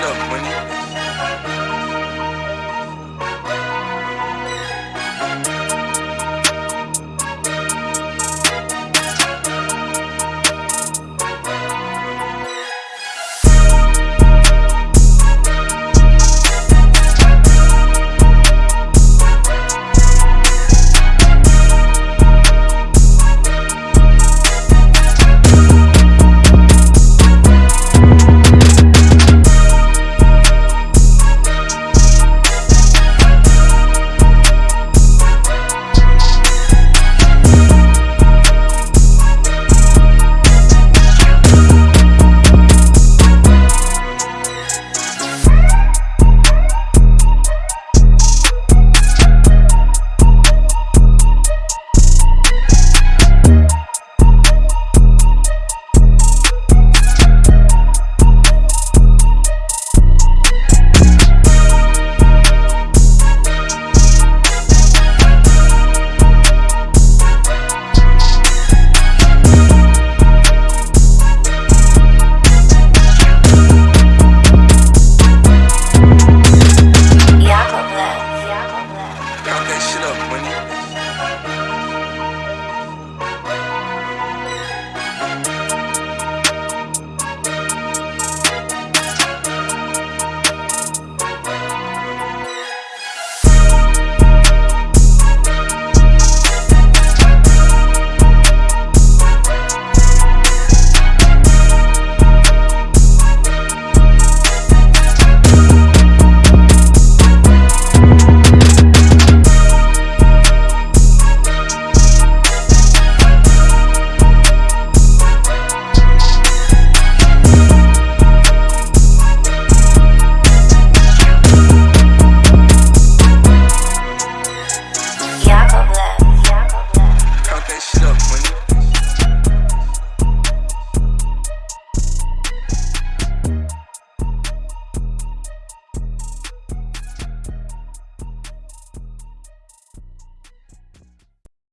it up, money.